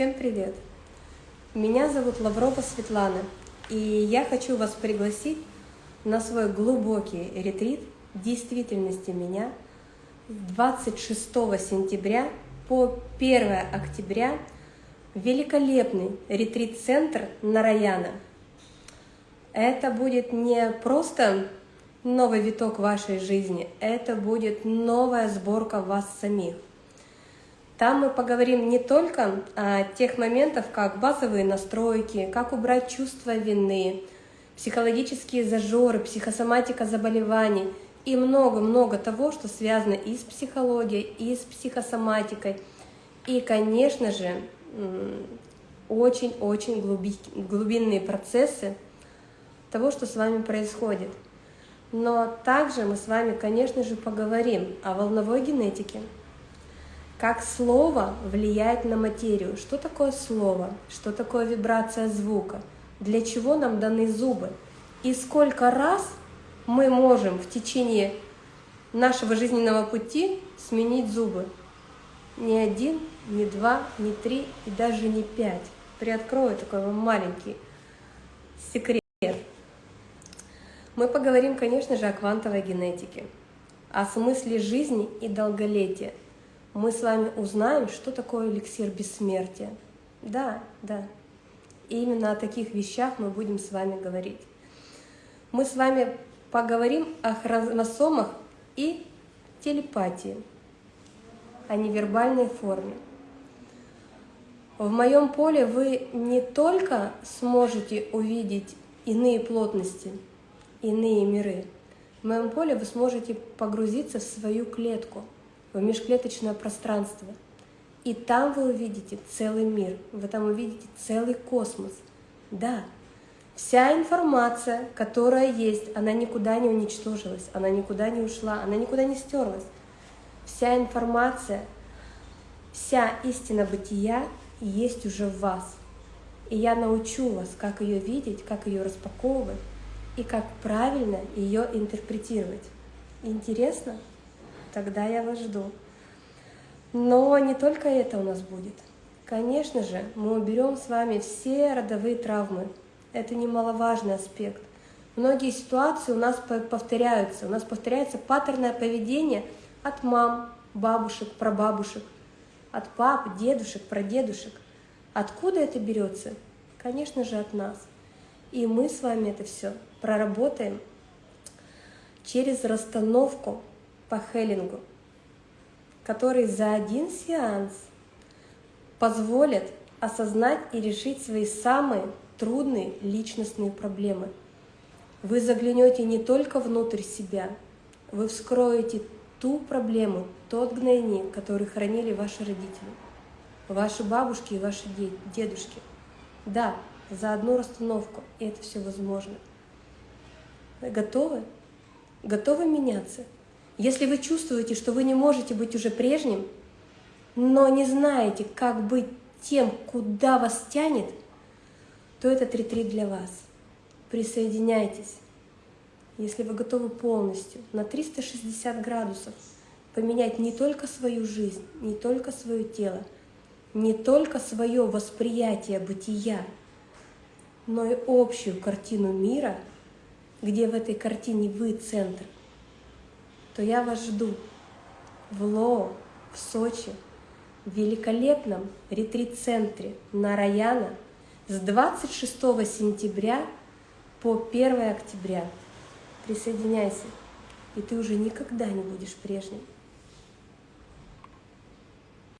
Всем привет! Меня зовут Лаврова Светлана, и я хочу вас пригласить на свой глубокий ретрит действительности меня 26 сентября по 1 октября великолепный ретрит-центр Нараяна. Это будет не просто новый виток вашей жизни, это будет новая сборка вас самих. Там мы поговорим не только о тех моментах, как базовые настройки, как убрать чувство вины, психологические зажоры, психосоматика заболеваний и много-много того, что связано и с психологией, и с психосоматикой. И, конечно же, очень-очень глубинные процессы того, что с вами происходит. Но также мы с вами, конечно же, поговорим о волновой генетике, как слово влияет на материю. Что такое слово? Что такое вибрация звука? Для чего нам даны зубы? И сколько раз мы можем в течение нашего жизненного пути сменить зубы? Ни один, ни два, ни три и даже не пять. Приоткрою такой вам маленький секрет. Мы поговорим, конечно же, о квантовой генетике, о смысле жизни и долголетия – мы с вами узнаем, что такое эликсир бессмертия. Да, да. И именно о таких вещах мы будем с вами говорить. Мы с вами поговорим о хромосомах и телепатии, о невербальной форме. В моем поле вы не только сможете увидеть иные плотности, иные миры, в моем поле вы сможете погрузиться в свою клетку – в межклеточное пространство. И там вы увидите целый мир, вы там увидите целый космос. Да, вся информация, которая есть, она никуда не уничтожилась, она никуда не ушла, она никуда не стерлась. Вся информация, вся истина бытия есть уже в вас. И я научу вас, как ее видеть, как ее распаковывать и как правильно ее интерпретировать. Интересно? Тогда я вас жду. Но не только это у нас будет. Конечно же, мы уберем с вами все родовые травмы. Это немаловажный аспект. Многие ситуации у нас повторяются. У нас повторяется паттерное поведение от мам, бабушек, прабабушек, от пап, дедушек, прадедушек. Откуда это берется? Конечно же, от нас. И мы с вами это все проработаем через расстановку по Хеллингу, который за один сеанс позволит осознать и решить свои самые трудные личностные проблемы. Вы заглянете не только внутрь себя, вы вскроете ту проблему, тот гнойник, который хранили ваши родители, ваши бабушки и ваши дедушки. Да, за одну расстановку, это все возможно. Вы готовы? Готовы меняться? Если вы чувствуете, что вы не можете быть уже прежним, но не знаете, как быть тем, куда вас тянет, то этот ретрит для вас. Присоединяйтесь. Если вы готовы полностью на 360 градусов поменять не только свою жизнь, не только свое тело, не только свое восприятие бытия, но и общую картину мира, где в этой картине вы центр – то я вас жду в Лоо, в Сочи, в великолепном ретрит-центре Нараяна с 26 сентября по 1 октября. Присоединяйся, и ты уже никогда не будешь прежним.